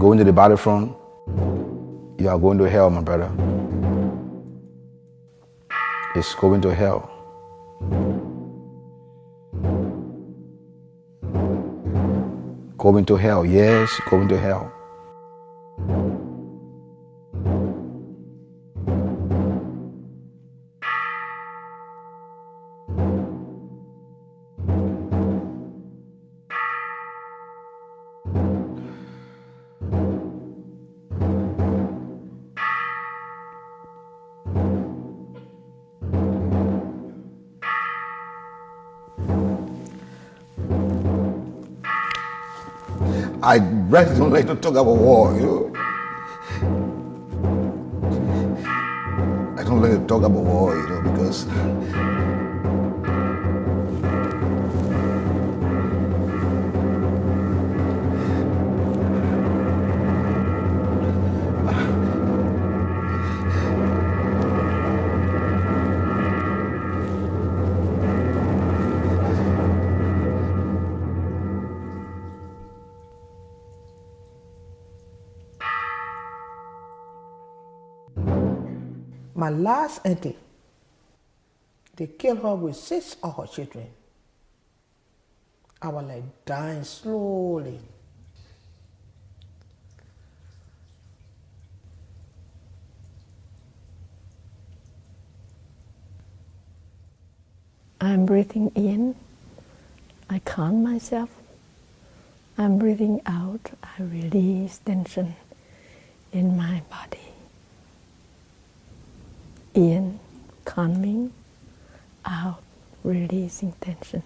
Going to the battlefront, you are going to hell, my brother. It's going to hell. Going to hell, yes, going to hell. I like to talk about war, you know. I don't like to talk about war, you know, because My last auntie, they killed her with six of her children. I was like dying slowly. I'm breathing in. I calm myself. I'm breathing out. I release tension in my body. In, calming, out, releasing tension.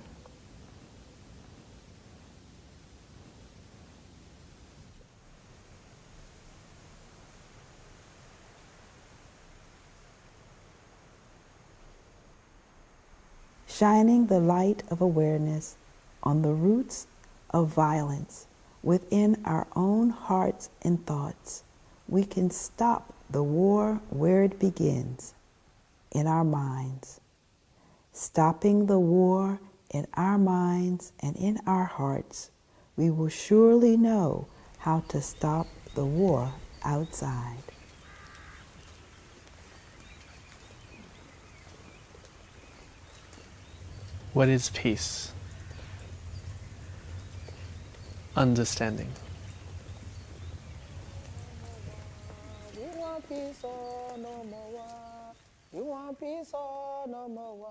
shining the light of awareness on the roots of violence within our own hearts and thoughts, we can stop the war where it begins in our minds. Stopping the war in our minds and in our hearts, we will surely know how to stop the war outside. What is peace? Understanding. Want peace no more war?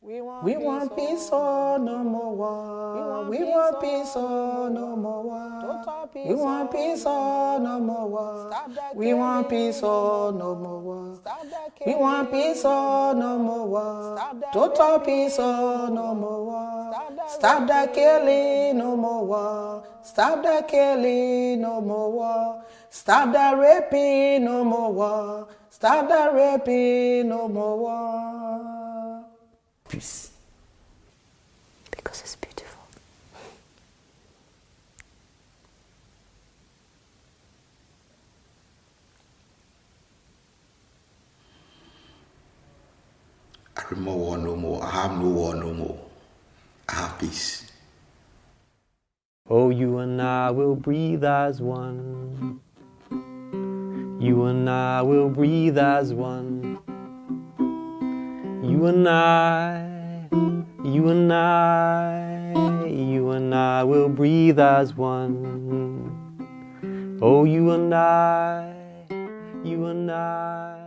We want, we want peace or no more war. We want peace or no more war. We want peace or no more war. We want peace or no more war. We want peace or no more war. Total peace or no more war. Stop that killing, no more war. Stop that killing, no more war. Stop that raping, no more war. Stop that raping, no more war. Peace. Because it's beautiful. I remember war no more. I have no war no more. I have peace. Oh, you and I will breathe as one. You and I will breathe as one. You and I, you and I, you and I will breathe as one. Oh, you and I, you and I.